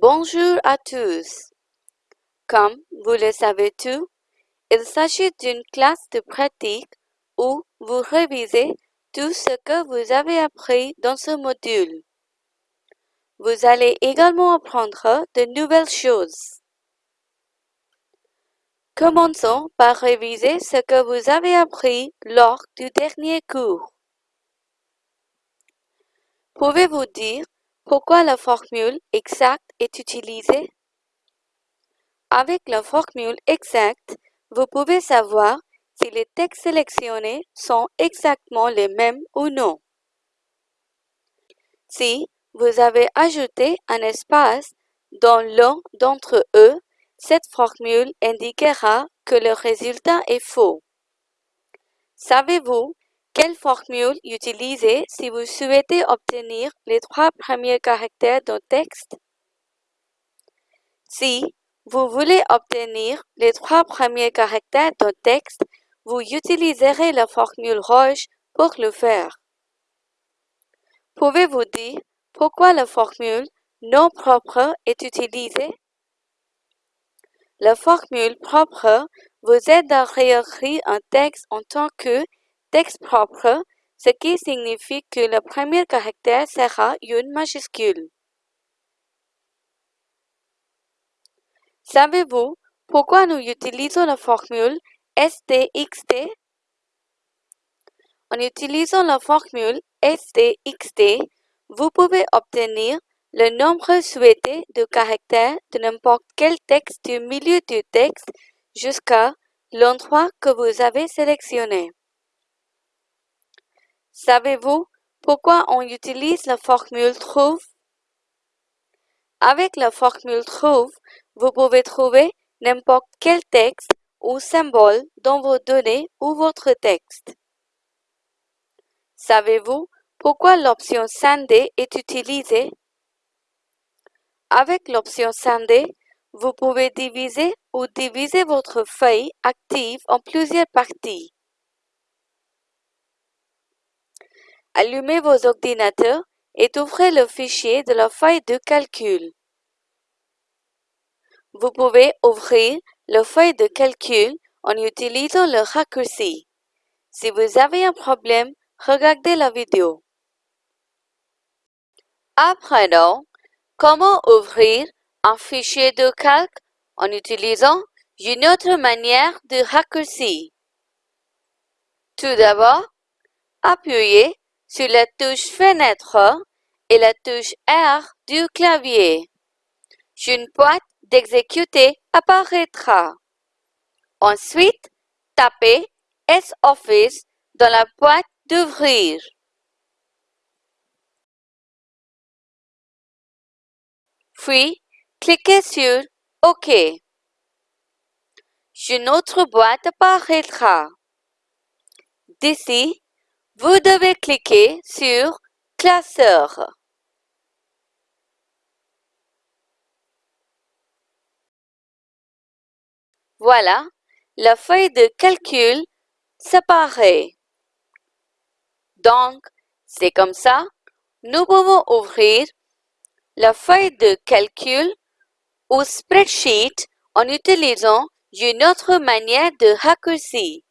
Bonjour à tous. Comme vous le savez tous, il s'agit d'une classe de pratique où vous révisez tout ce que vous avez appris dans ce module. Vous allez également apprendre de nouvelles choses. Commençons par réviser ce que vous avez appris lors du dernier cours. Pouvez-vous dire pourquoi la formule exacte est utilisée? Avec la formule exacte, vous pouvez savoir si les textes sélectionnés sont exactement les mêmes ou non. Si vous avez ajouté un espace dans l'un d'entre eux, cette formule indiquera que le résultat est faux. Savez-vous quelle formule utiliser si vous souhaitez obtenir les trois premiers caractères d'un texte? Si vous voulez obtenir les trois premiers caractères d'un texte, vous utiliserez la formule rouge pour le faire. Pouvez-vous dire pourquoi la formule non propre est utilisée? La formule propre vous aide à réécrire un texte en tant que texte propre, ce qui signifie que le premier caractère sera une majuscule. Savez-vous pourquoi nous utilisons la formule STXT? En utilisant la formule STXT, vous pouvez obtenir le nombre souhaité de caractères de n'importe quel texte du milieu du texte jusqu'à l'endroit que vous avez sélectionné. Savez-vous pourquoi on utilise la formule trouve? Avec la formule trouve, vous pouvez trouver n'importe quel texte ou symbole dans vos données ou votre texte. Savez-vous pourquoi l'option scinder est utilisée? Avec l'option scinder, vous pouvez diviser ou diviser votre feuille active en plusieurs parties. Allumez vos ordinateurs et ouvrez le fichier de la feuille de calcul. Vous pouvez ouvrir le feuille de calcul en utilisant le raccourci. Si vous avez un problème, regardez la vidéo. Apprenons comment ouvrir un fichier de calque en utilisant une autre manière de raccourci. Tout d'abord, appuyez sur la touche Fenêtre et la touche R du clavier. Une boîte d'exécuter apparaîtra. Ensuite, tapez S-Office dans la boîte d'ouvrir. Puis, cliquez sur OK. Une autre boîte apparaîtra. D'ici, vous devez cliquer sur Classeur. Voilà, la feuille de calcul séparée. Donc, c'est comme ça, nous pouvons ouvrir la feuille de calcul ou spreadsheet en utilisant une autre manière de raccourci.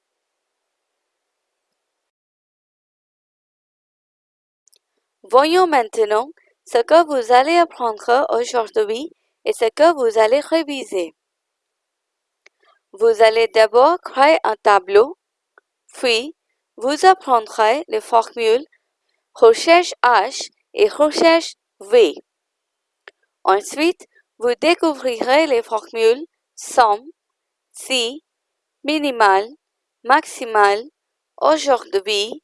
Voyons maintenant ce que vous allez apprendre aujourd'hui et ce que vous allez réviser. Vous allez d'abord créer un tableau, puis vous apprendrez les formules recherche H et recherche V. Ensuite, vous découvrirez les formules somme, si, minimal, maximal, aujourd'hui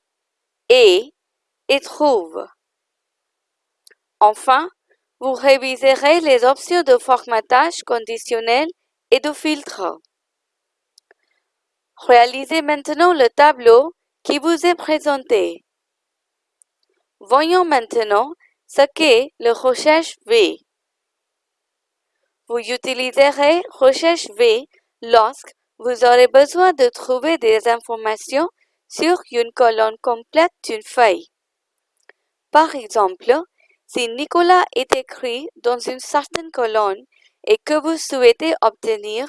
et et trouve. Enfin, vous réviserez les options de formatage conditionnel et de filtre. Réalisez maintenant le tableau qui vous est présenté. Voyons maintenant ce qu'est le recherche V. Vous utiliserez recherche V lorsque vous aurez besoin de trouver des informations sur une colonne complète d'une feuille. Par exemple, Si Nicolas est écrit dans une certaine colonne et que vous souhaitez obtenir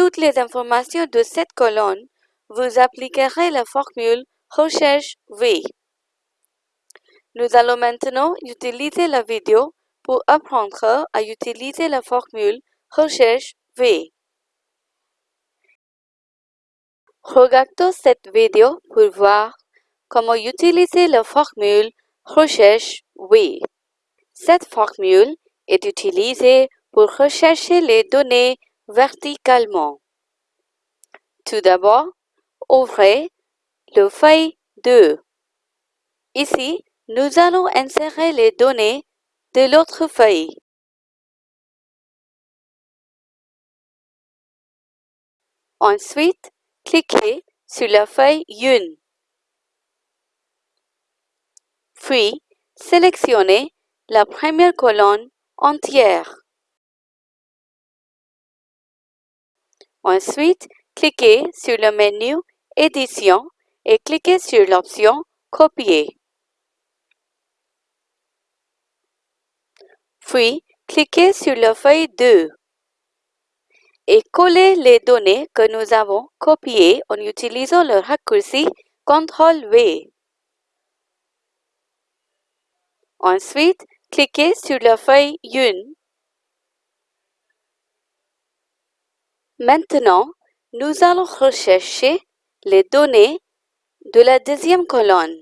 toutes les informations de cette colonne, vous appliquerez la formule recherche V. Nous allons maintenant utiliser la vidéo pour apprendre à utiliser la formule recherche V. Regardons cette vidéo pour voir comment utiliser la formule recherche V. Cette formule est utilisée pour rechercher les données verticalement. Tout d'abord, ouvrez le feuille 2. Ici, nous allons insérer les données de l'autre feuille. Ensuite, cliquez sur la feuille 1. Puis, sélectionnez la première colonne entière. Ensuite, cliquez sur le menu Édition et cliquez sur l'option Copier. Puis, cliquez sur la feuille 2 et collez les données que nous avons copiées en utilisant le raccourci CTRL-V. Ensuite, cliquez sur la feuille 1. Maintenant, nous allons rechercher les données de la deuxième colonne.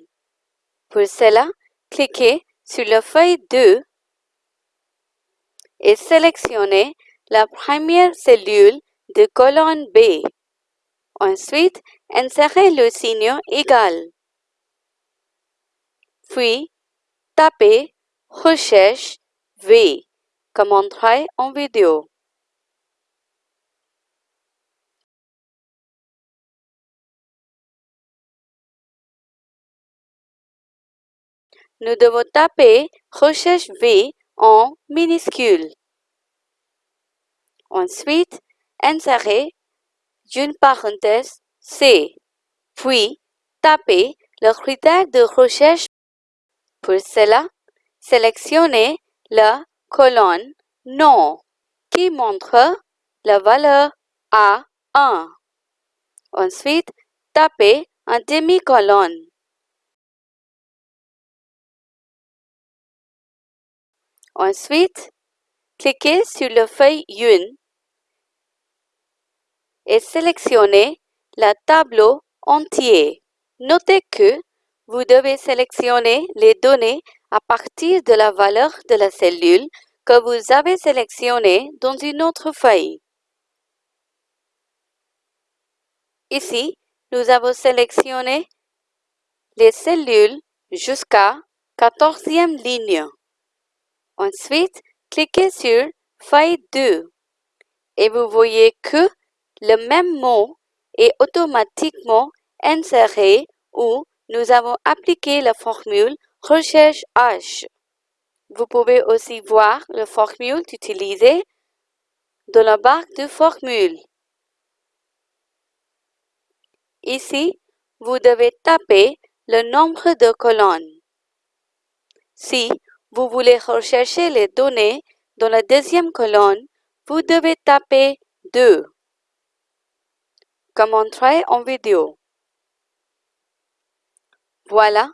Pour cela, cliquez sur la feuille 2 et sélectionnez la première cellule de colonne B. Ensuite, insérez le signe égal. Puis, tapez Recherche V comme montré en vidéo. Nous devons taper Recherche V en minuscule. Ensuite, insérez une parenthèse C, puis tapez le critère de recherche. Pour cela, sélectionnez la colonne Non qui montre la valeur A1. Ensuite, tapez un demi-colonne. Ensuite, cliquez sur la feuille 1 et sélectionnez le tableau entier. Notez que vous devez sélectionner les données à partir de la valeur de la cellule que vous avez sélectionnée dans une autre feuille. Ici, nous avons sélectionné les cellules jusqu'à 14e ligne. Ensuite, cliquez sur Feuille 2 et vous voyez que le même mot est automatiquement inséré où nous avons appliqué la formule recherche H. Vous pouvez aussi voir la formule utilisée dans la barre de formule. Ici, vous devez taper le nombre de colonnes. Si vous voulez rechercher les données dans la deuxième colonne, vous devez taper 2 comme montré en vidéo. Voilà,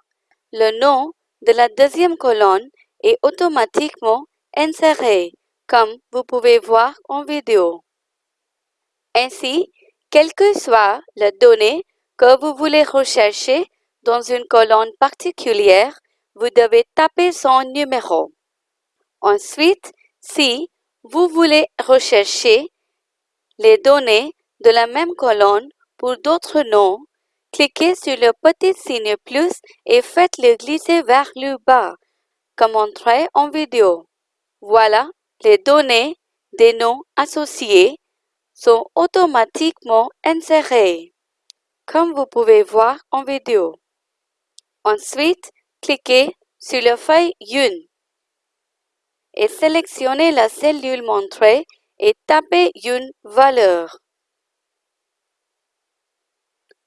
le nom de la deuxième colonne est automatiquement inséré, comme vous pouvez voir en vidéo. Ainsi, quelle que soit la donnée que vous voulez rechercher dans une colonne particulière, vous devez taper son numéro. Ensuite, si vous voulez rechercher les données de la même colonne pour d'autres noms, cliquez sur le petit signe plus et faites-le glisser vers le bas, comme montré en vidéo. Voilà, les données des noms associés sont automatiquement insérées, comme vous pouvez voir en vidéo. Ensuite, cliquez sur la feuille 1 et sélectionnez la cellule montrée et tapez une valeur.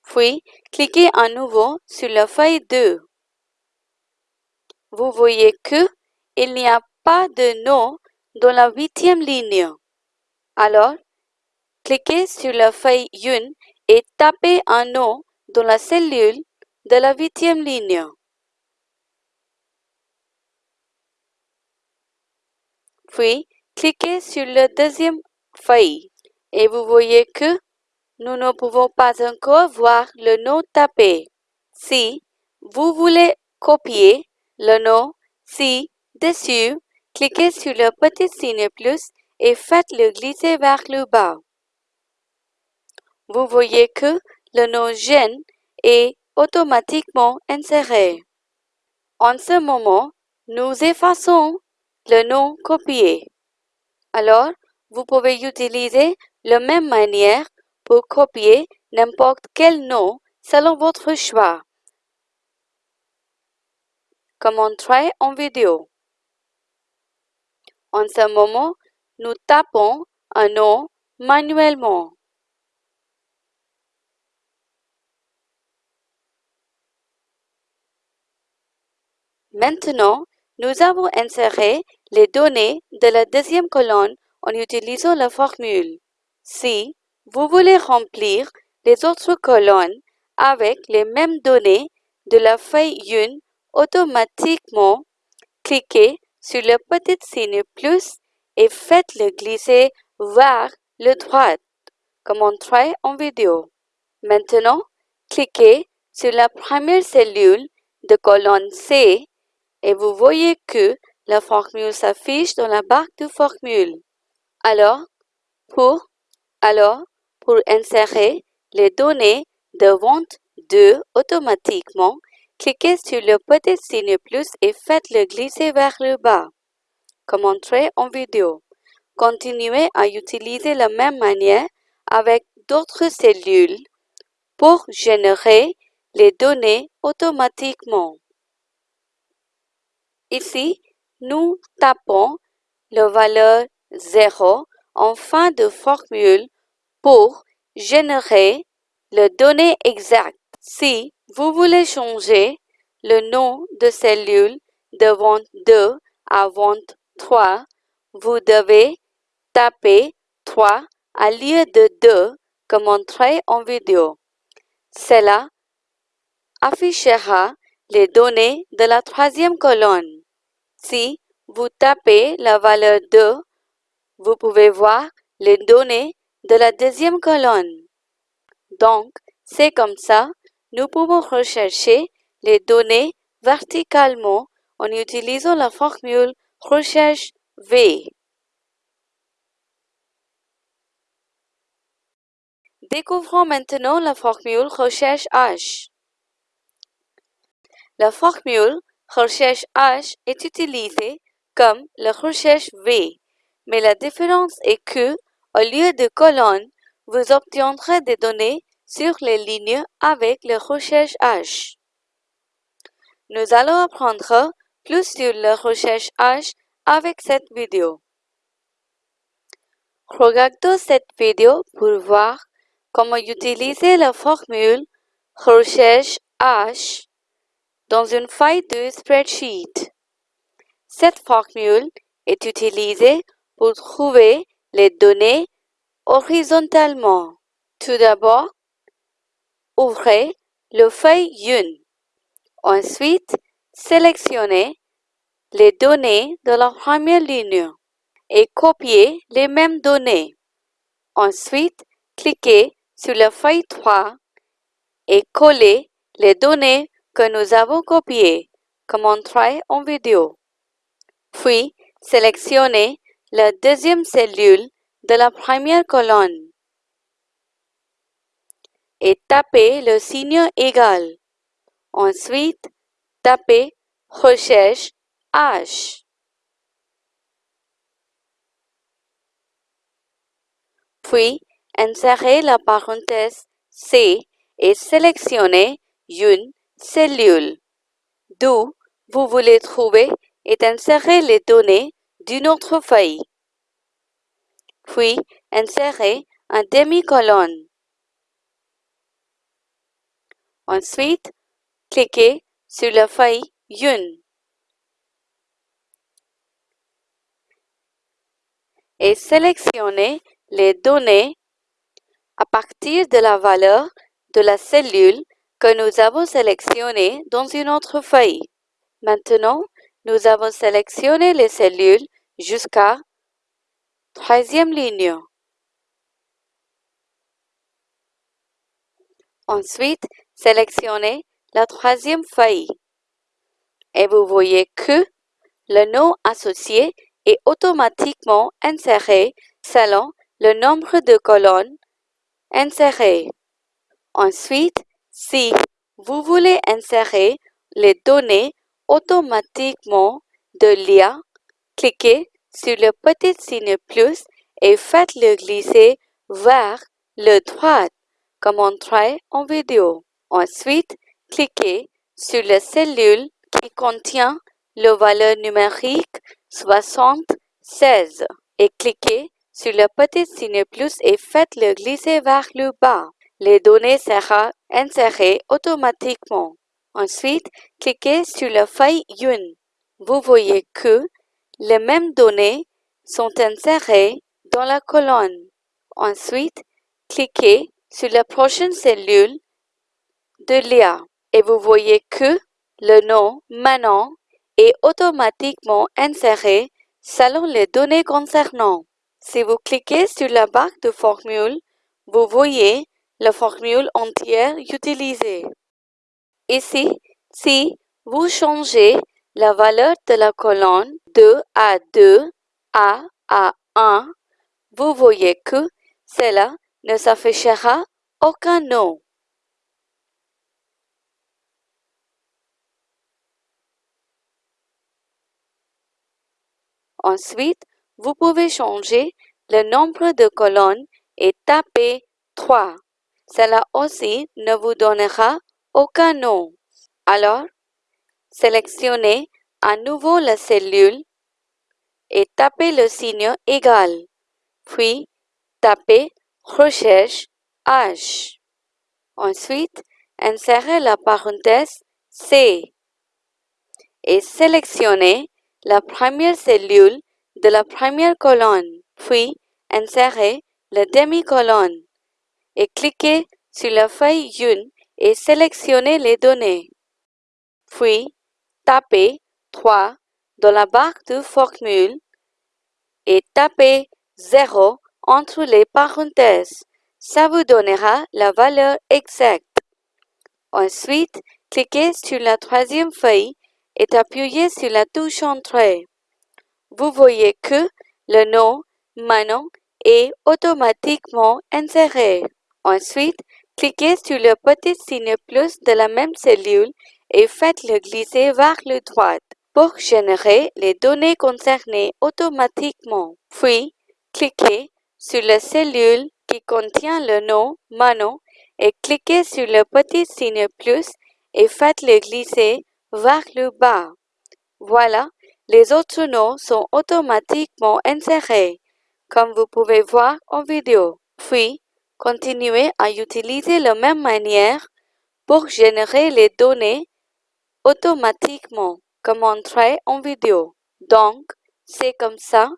Puis, cliquez à nouveau sur la feuille 2. Vous voyez que il n'y a pas de nom dans la huitième ligne. Alors, cliquez sur la feuille 1 et tapez un nom dans la cellule de la huitième ligne. Puis, cliquez sur la deuxième feuille et vous voyez que nous ne pouvons pas encore voir le nom tapé. Si vous voulez copier le nom ci-dessus, cliquez sur le petit signe plus et faites-le glisser vers le bas. Vous voyez que le nom gène est automatiquement inséré. En ce moment, nous effaçons le nom copié. Alors, vous pouvez utiliser la même manière pour copier n'importe quel nom selon votre choix. Comme montrer en vidéo. En ce moment, nous tapons un nom manuellement. Maintenant, nous avons inséré les données de la deuxième colonne en utilisant la formule. Si vous voulez remplir les autres colonnes avec les mêmes données de la feuille 1 automatiquement, cliquez sur le petit signe plus et faites-le glisser vers le droite, comme montré en vidéo. Maintenant, cliquez sur la première cellule de colonne C et vous voyez que la formule s'affiche dans la barre de formule. Alors, pour, insérer les données de vente 2 automatiquement, cliquez sur le petit signe plus et faites-le glisser vers le bas, comme montré en vidéo. Continuez à utiliser la même manière avec d'autres cellules pour générer les données automatiquement. Ici, nous tapons la valeur 0 en fin de formule pour générer les données exactes. Si vous voulez changer le nom de cellule de vente 2 à vente 3, vous devez taper 3 à lieu de 2 comme montré en vidéo. Cela affichera les données de la troisième colonne. Si vous tapez la valeur 2, vous pouvez voir les données de la deuxième colonne. Donc, c'est comme ça, nous pouvons rechercher les données verticalement en utilisant la formule recherche V. Découvrons maintenant la formule recherche H. La formule recherche H est utilisée comme la recherche V, mais la différence est que, au lieu de colonnes, vous obtiendrez des données sur les lignes avec la recherche H. Nous allons apprendre plus sur la recherche H avec cette vidéo. Regardez cette vidéo pour voir comment utiliser la formule recherche H dans une feuille de spreadsheet. Cette formule est utilisée pour trouver les données horizontalement. Tout d'abord, ouvrez le feuille 1. Ensuite, sélectionnez les données de la première ligne et copiez les mêmes données. Ensuite, cliquez sur la feuille 3 et collez les données que nous avons copié, comme montré en vidéo. Puis, sélectionnez la deuxième cellule de la première colonne et tapez le signe égal. Ensuite, tapez Recherche H. Puis, insérez la parenthèse C et sélectionnez une cellule, d'où vous voulez trouver et insérer les données d'une autre feuille. Puis, insérez un demi-colonne. Ensuite, cliquez sur la feuille 1. et sélectionnez les données à partir de la valeur de la cellule que nous avons sélectionnée dans une autre feuille. Maintenant, nous avons sélectionné les cellules jusqu'à troisième ligne. Ensuite, sélectionnez la troisième feuille et vous voyez que le nom associé est automatiquement inséré selon le nombre de colonnes insérées. Ensuite, si vous voulez insérer les données automatiquement de l'IA, cliquez sur le petit signe plus et faites-le glisser vers le droit comme montré en vidéo. Ensuite, cliquez sur la cellule qui contient le valeur numérique 76 et cliquez sur le petit signe plus et faites-le glisser vers le bas. Les données seront insérées automatiquement. Ensuite, cliquez sur la feuille Une. Vous voyez que les mêmes données sont insérées dans la colonne. Ensuite, cliquez sur la prochaine cellule de l'IA et vous voyez que le nom Manon est automatiquement inséré selon les données concernant. Si vous cliquez sur la barre de formule, vous voyez la formule entière utilisée. Ici, si vous changez la valeur de la colonne de à 2 à à 1, vous voyez que cela ne s'affichera aucun nom. Ensuite, vous pouvez changer le nombre de colonnes et taper 3. Cela aussi ne vous donnera aucun nom. Alors, sélectionnez à nouveau la cellule et tapez le signe égal. Puis, tapez recherche H. Ensuite, insérez la parenthèse C et sélectionnez la première cellule de la première colonne, puis insérez la demi-colonne et cliquez sur la feuille 1 et sélectionnez les données. Puis, tapez 3 dans la barre de formule et tapez 0 entre les parenthèses. Ça vous donnera la valeur exacte. Ensuite, cliquez sur la troisième feuille et appuyez sur la touche Entrée. Vous voyez que le nom Manon est automatiquement inséré. Ensuite, cliquez sur le petit signe plus de la même cellule et faites-le glisser vers le droite pour générer les données concernées automatiquement. Puis, cliquez sur la cellule qui contient le nom Manon et cliquez sur le petit signe plus et faites-le glisser vers le bas. Voilà, les autres noms sont automatiquement insérés, comme vous pouvez voir en vidéo. Puis, continuez à utiliser la même manière pour générer les données automatiquement, comme montré en vidéo. Donc, c'est comme ça,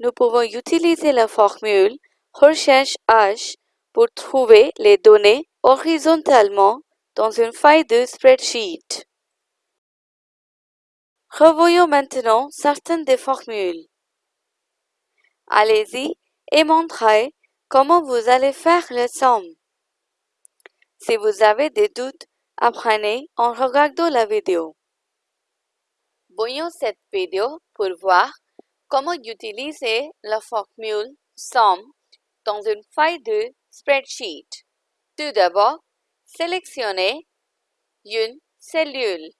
nous pouvons utiliser la formule recherche H pour trouver les données horizontalement dans une feuille de spreadsheet. Revoyons maintenant certaines des formules. Allez-y et montrez comment vous allez faire la somme? Si vous avez des doutes, apprenez en regardant la vidéo. Voyons cette vidéo pour voir comment utiliser la formule SOM dans une feuille de spreadsheet. Tout d'abord, sélectionnez une cellule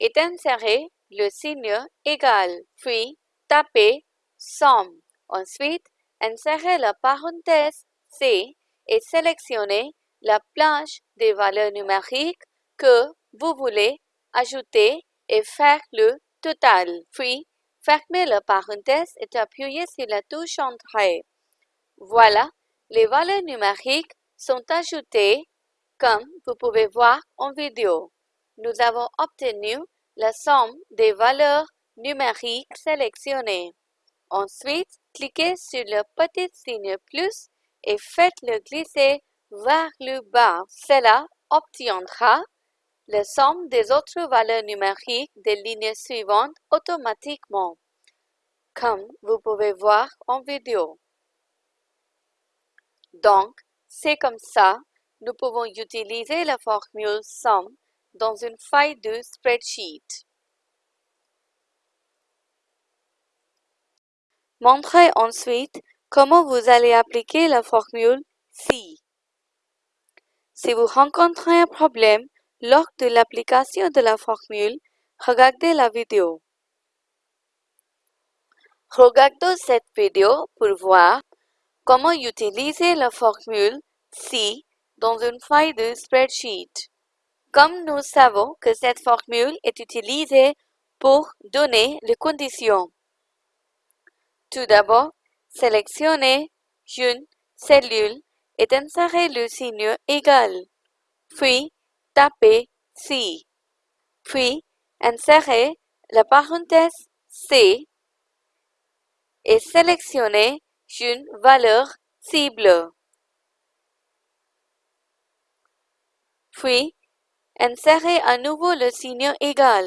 et insérez le signe égal, puis tapez somme. Ensuite, insérez la parenthèse C et sélectionnez la planche des valeurs numériques que vous voulez ajouter et faire le total. Puis, fermez la parenthèse et appuyez sur la touche Entrée. Voilà, les valeurs numériques sont ajoutées comme vous pouvez voir en vidéo. Nous avons obtenu la somme des valeurs numériques sélectionnées. Ensuite, cliquez sur le petit signe plus et faites-le glisser vers le bas. Cela obtiendra la somme des autres valeurs numériques des lignes suivantes automatiquement, comme vous pouvez voir en vidéo. Donc, c'est comme ça, nous pouvons utiliser la formule SUM dans une feuille de spreadsheet. Montrez ensuite comment vous allez appliquer la formule SI. Si vous rencontrez un problème lors de l'application de la formule, regardez la vidéo. Regardez cette vidéo pour voir comment utiliser la formule SI dans une feuille de spreadsheet. Comme nous savons que cette formule est utilisée pour donner les conditions. Tout d'abord, sélectionnez une cellule et insérez le signe égal, puis tapez si, puis insérez la parenthèse C et sélectionnez une valeur cible. Puis, insérez à nouveau le signe égal.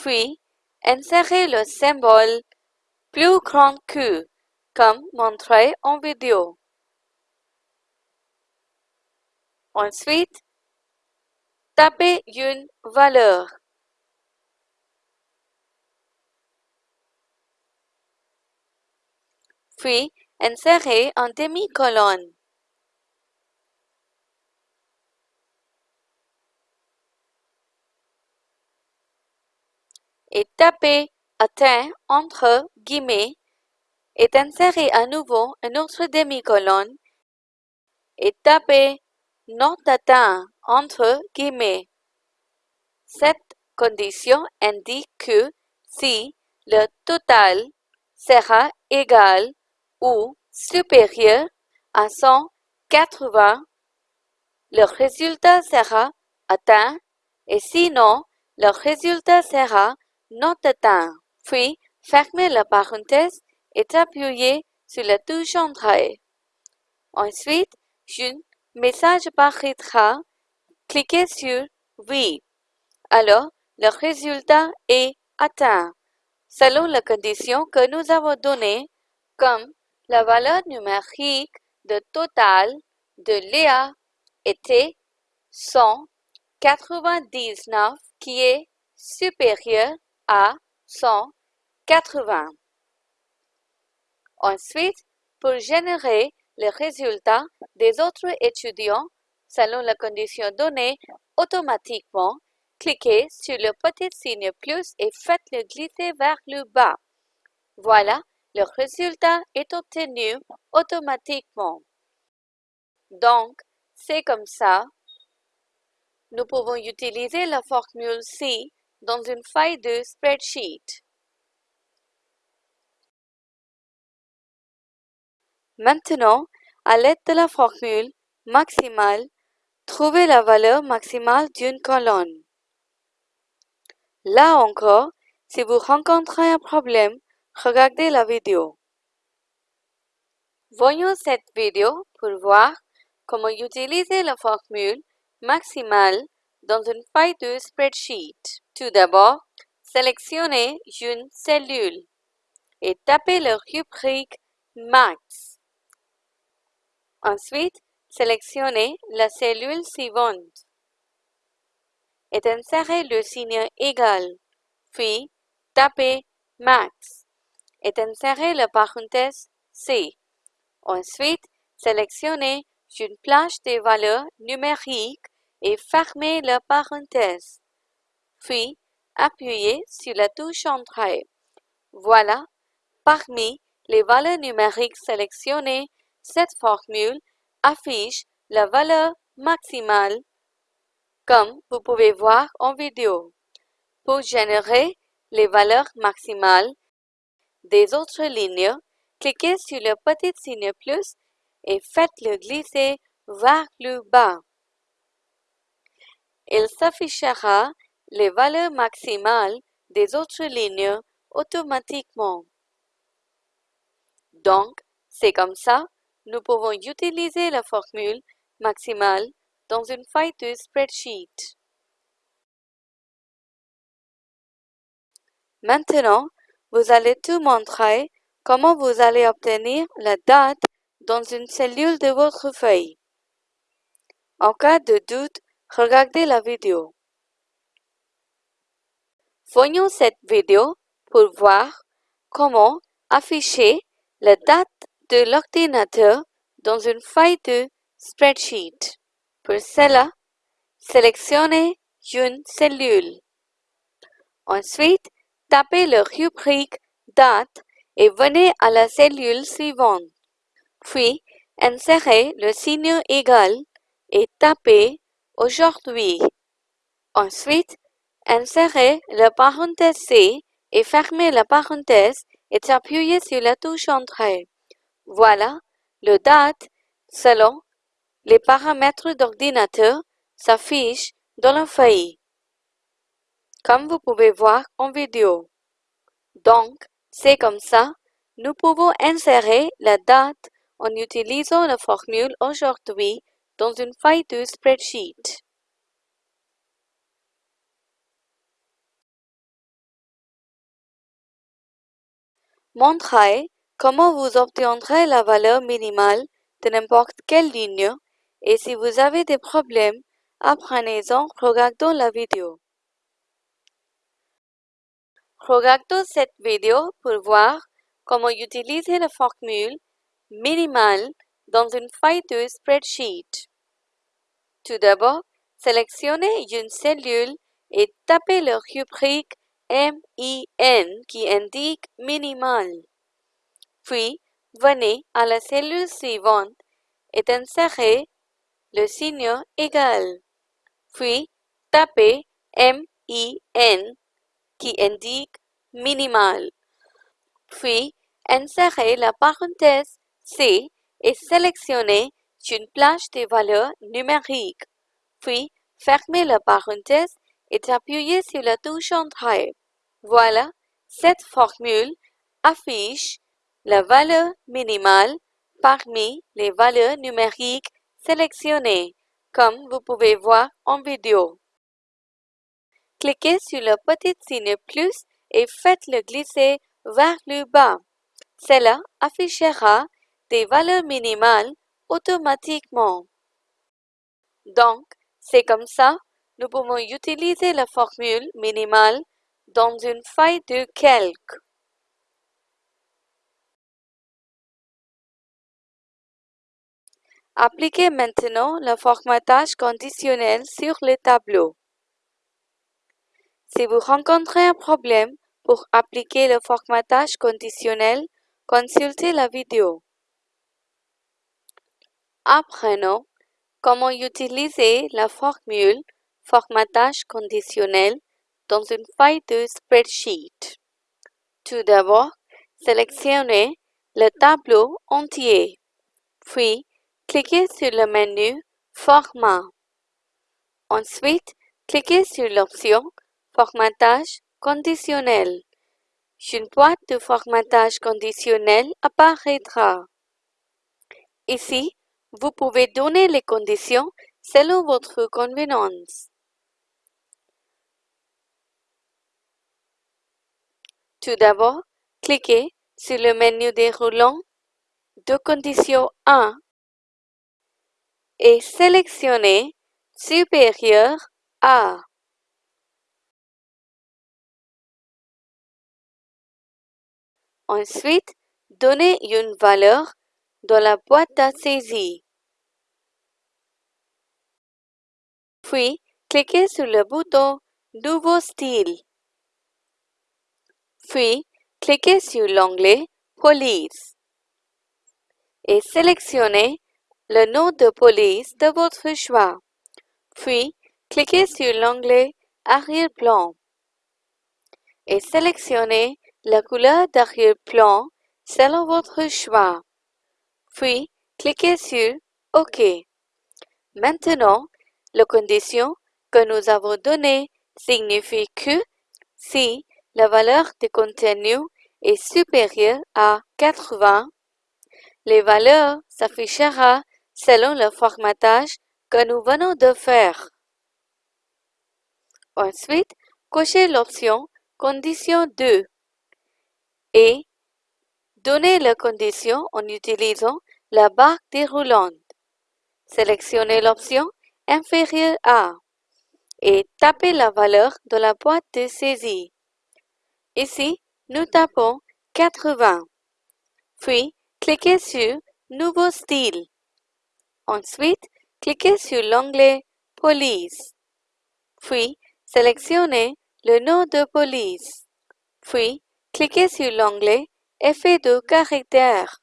Puis, insérez le symbole plus grand que, comme montré en vidéo. Ensuite, tapez une valeur. Puis, insérez un demi-colonne. Et tapez atteint entre guillemets et insérez à nouveau un autre demi-colonne et tapez non atteint entre guillemets. Cette condition indique que si le total sera égal ou supérieur à 180, le résultat sera atteint et sinon, le résultat sera atteint. Puis, fermez la parenthèse et appuyez sur la touche Entrée. Ensuite, un message apparaîtra. Cliquez sur Oui. Alors, le résultat est atteint, selon la condition que nous avons donnée, comme la valeur numérique de total de Léa était 199 qui est supérieur à 180. Ensuite, pour générer les résultats des autres étudiants selon la condition donnée automatiquement, cliquez sur le petit signe plus et faites-le glisser vers le bas. Voilà, le résultat est obtenu automatiquement. Donc, c'est comme ça. Nous pouvons utiliser la formule C dans une feuille de spreadsheet. Maintenant, à l'aide de la formule maximale, trouvez la valeur maximale d'une colonne. Là encore, si vous rencontrez un problème, regardez la vidéo. Voyons cette vidéo pour voir comment utiliser la formule maximale dans une feuille de spreadsheet. Tout d'abord, sélectionnez une cellule et tapez le rubrique Max. Ensuite, sélectionnez la cellule suivante et insérez le signe égal, puis tapez Max et insérez la parenthèse C. Ensuite, sélectionnez une plage de valeurs numériques et fermez la parenthèse. Puis, appuyez sur la touche Entrée. Voilà, parmi les valeurs numériques sélectionnées, cette formule affiche la valeur maximale, comme vous pouvez voir en vidéo. Pour générer les valeurs maximales des autres lignes, cliquez sur le petit signe plus et faites-le glisser vers le bas il s'affichera les valeurs maximales des autres lignes automatiquement. Donc, c'est comme ça, nous pouvons utiliser la formule maximale dans une feuille de spreadsheet. Maintenant, vous allez tout montrer comment vous allez obtenir la date dans une cellule de votre feuille. En cas de doute, regardez la vidéo. Voyons cette vidéo pour voir comment afficher la date de l'ordinateur dans une feuille de spreadsheet. Pour cela, sélectionnez une cellule. Ensuite, tapez le rubrique Date et venez à la cellule suivante. Puis, insérez le signe égal et tapez Aujourd'hui. Ensuite, insérez la parenthèse C et fermez la parenthèse et appuyez sur la touche Entrée. Voilà, le date, selon les paramètres d'ordinateur, s'affiche dans la feuille, comme vous pouvez voir en vidéo. Donc, c'est comme ça, nous pouvons insérer la date en utilisant la formule aujourd'hui dans une feuille de spreadsheet. Montrez comment vous obtiendrez la valeur minimale de n'importe quelle ligne et si vous avez des problèmes, apprenez-en regardant la vidéo. Regardons cette vidéo pour voir comment utiliser la formule minimale dans une feuille de spreadsheet. Tout d'abord, sélectionnez une cellule et tapez le rubrique MIN qui indique minimal. Puis, venez à la cellule suivante et insérez le signe égal. Puis, tapez MIN qui indique minimal. Puis, insérez la parenthèse C et sélectionnez une plage de valeurs numériques. Puis, fermez la parenthèse et appuyez sur la touche Entrée. Voilà, cette formule affiche la valeur minimale parmi les valeurs numériques sélectionnées, comme vous pouvez voir en vidéo. Cliquez sur le petit signe plus et faites-le glisser vers le bas. Cela affichera des valeurs minimales automatiquement. Donc, c'est comme ça, nous pouvons utiliser la formule minimale dans une feuille de calque. Appliquez maintenant le formatage conditionnel sur le tableau. Si vous rencontrez un problème pour appliquer le formatage conditionnel, consultez la vidéo. Apprenons comment utiliser la formule formatage conditionnel dans une feuille de spreadsheet. Tout d'abord, sélectionnez le tableau entier, puis cliquez sur le menu Format. Ensuite, cliquez sur l'option Formatage conditionnel. Une boîte de formatage conditionnel apparaîtra. Ici, vous pouvez donner les conditions selon votre convenance. Tout d'abord, cliquez sur le menu déroulant de condition 1 et sélectionnez Supérieur à. Ensuite, donnez une valeur dans la boîte à saisie. Puis, cliquez sur le bouton Nouveau style. Puis, cliquez sur l'onglet Police et sélectionnez le nom de police de votre choix. Puis, cliquez sur l'onglet Arrière-plan et sélectionnez la couleur d'arrière-plan selon votre choix. Puis, cliquez sur OK. Maintenant, la condition que nous avons donnée signifie que si la valeur de contenu est supérieure à 80, les valeurs s'affichera selon le formatage que nous venons de faire. Ensuite, cochez l'option Condition 2 et donnez la condition en utilisant la barre déroulante. Sélectionnez l'option Inférieure à et tapez la valeur de la boîte de saisie. Ici, nous tapons 80. Puis, cliquez sur Nouveau style. Ensuite, cliquez sur l'onglet Police. Puis, sélectionnez le nom de police. Puis, cliquez sur l'onglet Effet de caractère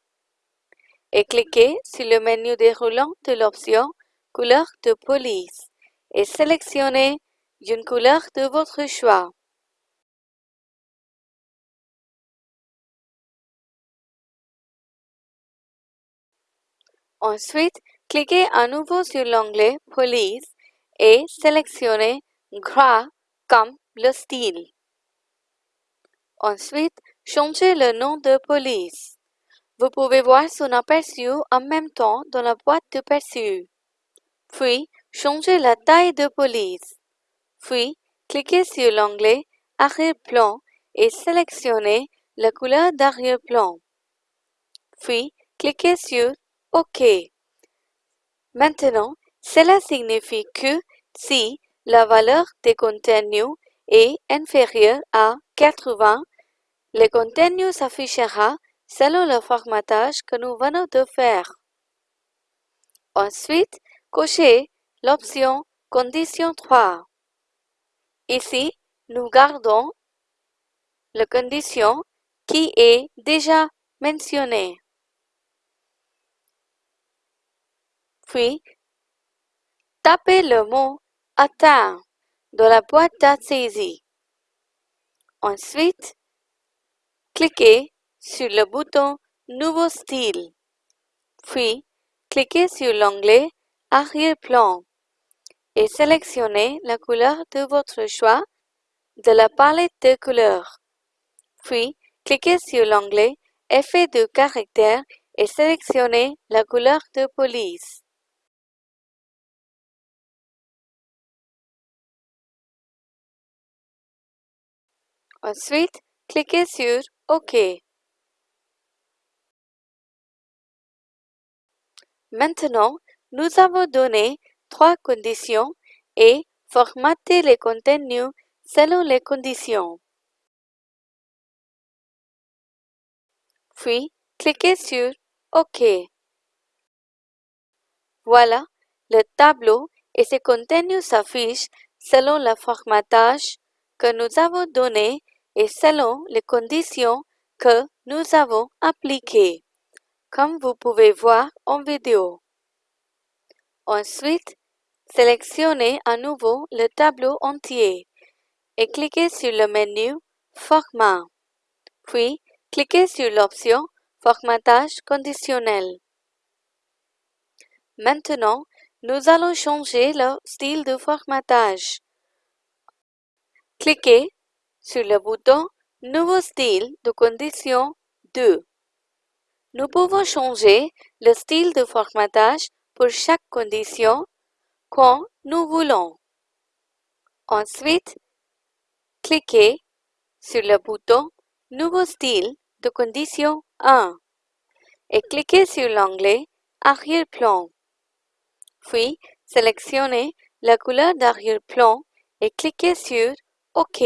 et cliquez sur le menu déroulant de l'option Couleur de police et sélectionnez une couleur de votre choix. Ensuite, cliquez à nouveau sur l'onglet Police et sélectionnez Gras comme le style. Ensuite, changez le nom de police. Vous pouvez voir son aperçu en même temps dans la boîte de perçu. Puis, changez la taille de police. Puis, cliquez sur l'onglet Arrière-plan et sélectionnez la couleur d'arrière-plan. Puis, cliquez sur OK. Maintenant, cela signifie que si la valeur des contenus est inférieure à 80, le contenu s'affichera selon le formatage que nous venons de faire. Ensuite, cochez l'option Condition 3. Ici, nous gardons la condition qui est déjà mentionnée. Puis, tapez le mot Atteint dans la boîte à. Ensuite, cliquez sur le bouton Nouveau style. Puis, cliquez sur l'onglet Arrière-plan et sélectionnez la couleur de votre choix de la palette de couleurs. Puis, cliquez sur l'onglet Effet de caractère et sélectionnez la couleur de police. Ensuite, cliquez sur OK. Maintenant, nous avons donné trois conditions et formaté les contenus selon les conditions. Puis, cliquez sur OK. Voilà, le tableau et ses contenus s'affichent selon le formatage que nous avons donné et selon les conditions que nous avons appliquées, comme vous pouvez voir en vidéo. Ensuite, sélectionnez à nouveau le tableau entier et cliquez sur le menu Format. Puis, cliquez sur l'option Formatage conditionnel. Maintenant, nous allons changer le style de formatage. Cliquez sur le bouton Nouveau style de condition 2. Nous pouvons changer le style de formatage pour chaque condition quand nous voulons. Ensuite, cliquez sur le bouton Nouveau style de condition 1 et cliquez sur l'onglet Arrière-plan. Puis, sélectionnez la couleur d'arrière-plan et cliquez sur OK.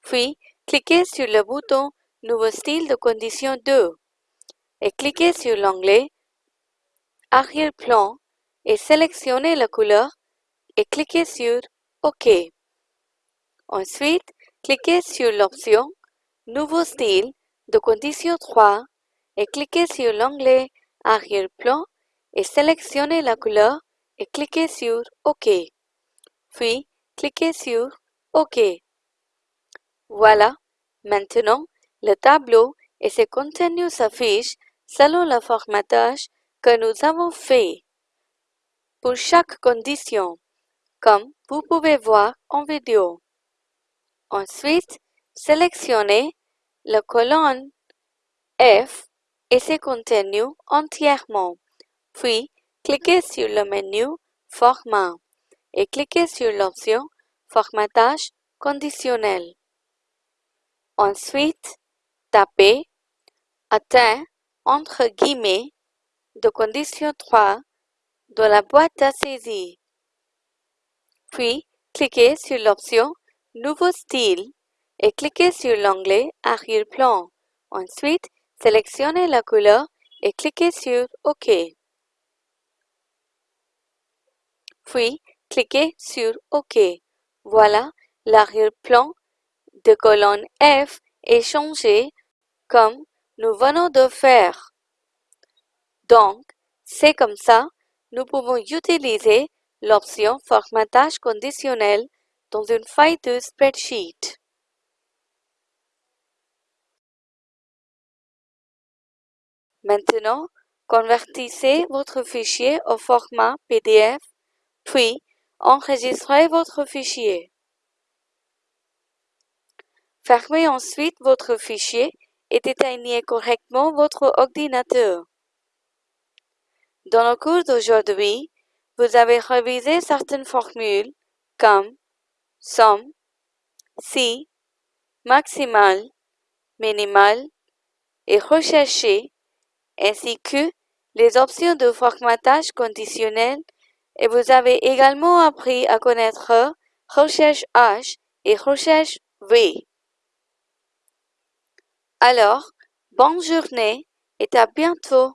Puis, cliquez sur le bouton Nouveau style de condition 2 et cliquez sur l'onglet Arrière-plan et sélectionnez la couleur et cliquez sur OK. Ensuite, cliquez sur l'option Nouveau style de condition 3 et cliquez sur l'onglet Arrière-plan et sélectionnez la couleur et cliquez sur OK. Puis, cliquez sur OK. Voilà, maintenant, le tableau et ses contenus s'affichent selon le formatage que nous avons fait pour chaque condition, comme vous pouvez voir en vidéo. Ensuite, sélectionnez la colonne F et ses contenus entièrement, puis cliquez sur le menu Format et cliquez sur l'option Formatage conditionnel. Ensuite, tapez Atteint entre guillemets de condition 3 dans la boîte à saisir. Puis, cliquez sur l'option Nouveau style et cliquez sur l'onglet Arrière-plan. Ensuite, sélectionnez la couleur et cliquez sur OK. Puis, cliquez sur OK. Voilà, l'arrière-plan de colonne F est changé comme nous venons de faire. Donc, c'est comme ça, nous pouvons utiliser l'option Formatage conditionnel dans une feuille de spreadsheet. Maintenant, convertissez votre fichier au format PDF, puis enregistrez votre fichier. Fermez ensuite votre fichier et éteignez correctement votre ordinateur. Dans le cours d'aujourd'hui, vous avez révisé certaines formules comme somme, si, maximal, minimal et recherché, ainsi que les options de formatage conditionnel et vous avez également appris à connaître recherche H et recherche V. Alors, bonne journée et à bientôt.